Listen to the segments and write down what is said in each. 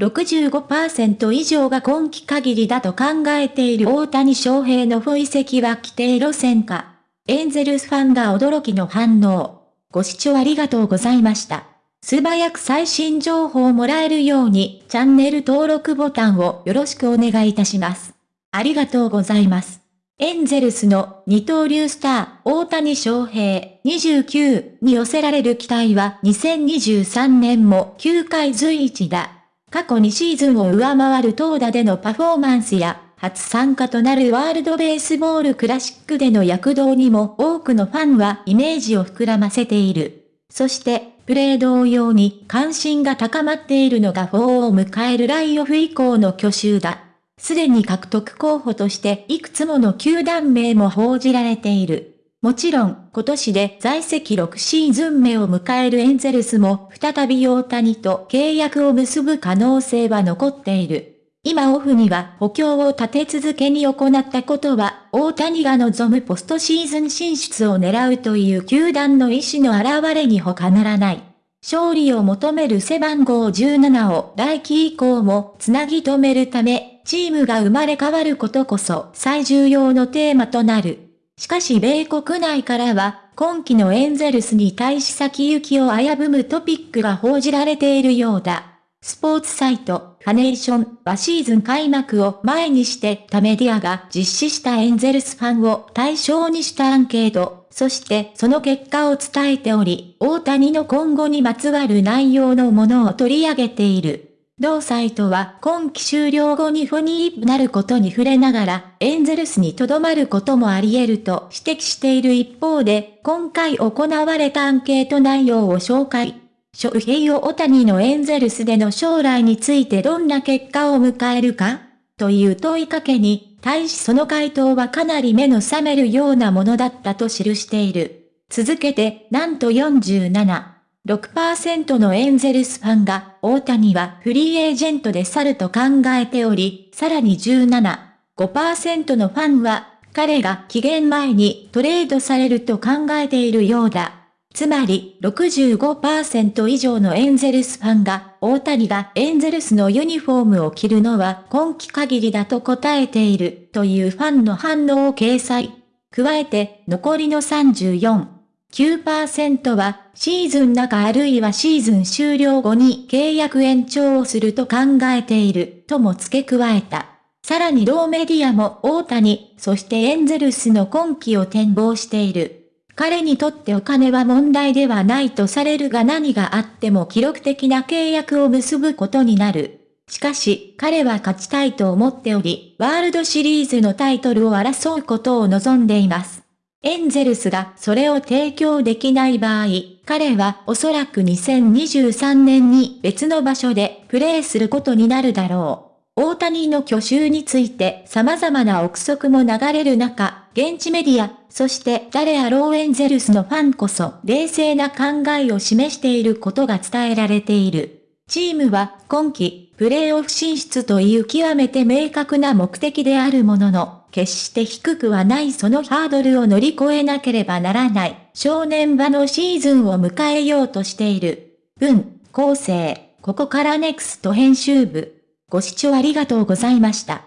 65%以上が今季限りだと考えている大谷翔平の不移籍は規定路線か。エンゼルスファンが驚きの反応。ご視聴ありがとうございました。素早く最新情報をもらえるようにチャンネル登録ボタンをよろしくお願いいたします。ありがとうございます。エンゼルスの二刀流スター、大谷翔平29に寄せられる期待は2023年も9回随一だ。過去2シーズンを上回る投打でのパフォーマンスや、初参加となるワールドベースボールクラシックでの躍動にも多くのファンはイメージを膨らませている。そして、プレー同様に関心が高まっているのが4を迎えるライオフ以降の去就だ。すでに獲得候補としていくつもの球団名も報じられている。もちろん、今年で在籍6シーズン目を迎えるエンゼルスも再び大谷と契約を結ぶ可能性は残っている。今オフには補強を立て続けに行ったことは、大谷が望むポストシーズン進出を狙うという球団の意思の表れに他ならない。勝利を求める背番号17を来季以降もつなぎ止めるため、チームが生まれ変わることこそ最重要のテーマとなる。しかし米国内からは、今季のエンゼルスに対し先行きを危ぶむトピックが報じられているようだ。スポーツサイト、ファネーションはシーズン開幕を前にして他メディアが実施したエンゼルスファンを対象にしたアンケート、そしてその結果を伝えており、大谷の今後にまつわる内容のものを取り上げている。同サイトは今季終了後にフォニーなることに触れながら、エンゼルスに留まることもあり得ると指摘している一方で、今回行われたアンケート内容を紹介。翔平を大谷のエンゼルスでの将来についてどんな結果を迎えるかという問いかけに、対しその回答はかなり目の覚めるようなものだったと記している。続けて、なんと47、6%のエンゼルスファンが、大谷はフリーエージェントで去ると考えており、さらに17、5%のファンは、彼が期限前にトレードされると考えているようだ。つまり65%以上のエンゼルスファンが、大谷がエンゼルスのユニフォームを着るのは今季限りだと答えているというファンの反応を掲載。加えて残りの34、9%はシーズン中あるいはシーズン終了後に契約延長をすると考えているとも付け加えた。さらに同メディアも大谷、そしてエンゼルスの今季を展望している。彼にとってお金は問題ではないとされるが何があっても記録的な契約を結ぶことになる。しかし、彼は勝ちたいと思っており、ワールドシリーズのタイトルを争うことを望んでいます。エンゼルスがそれを提供できない場合、彼はおそらく2023年に別の場所でプレーすることになるだろう。大谷の去就について様々な憶測も流れる中、現地メディア、そして誰あろうエンゼルスのファンこそ冷静な考えを示していることが伝えられている。チームは今季、プレーオフ進出という極めて明確な目的であるものの、決して低くはないそのハードルを乗り越えなければならない少年場のシーズンを迎えようとしている。文、構成、ここからネクスト編集部。ご視聴ありがとうございました。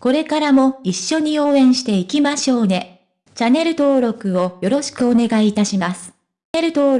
これからも一緒に応援していきましょうね。チャンネル登録をよろしくお願いいたします。チャンネル登録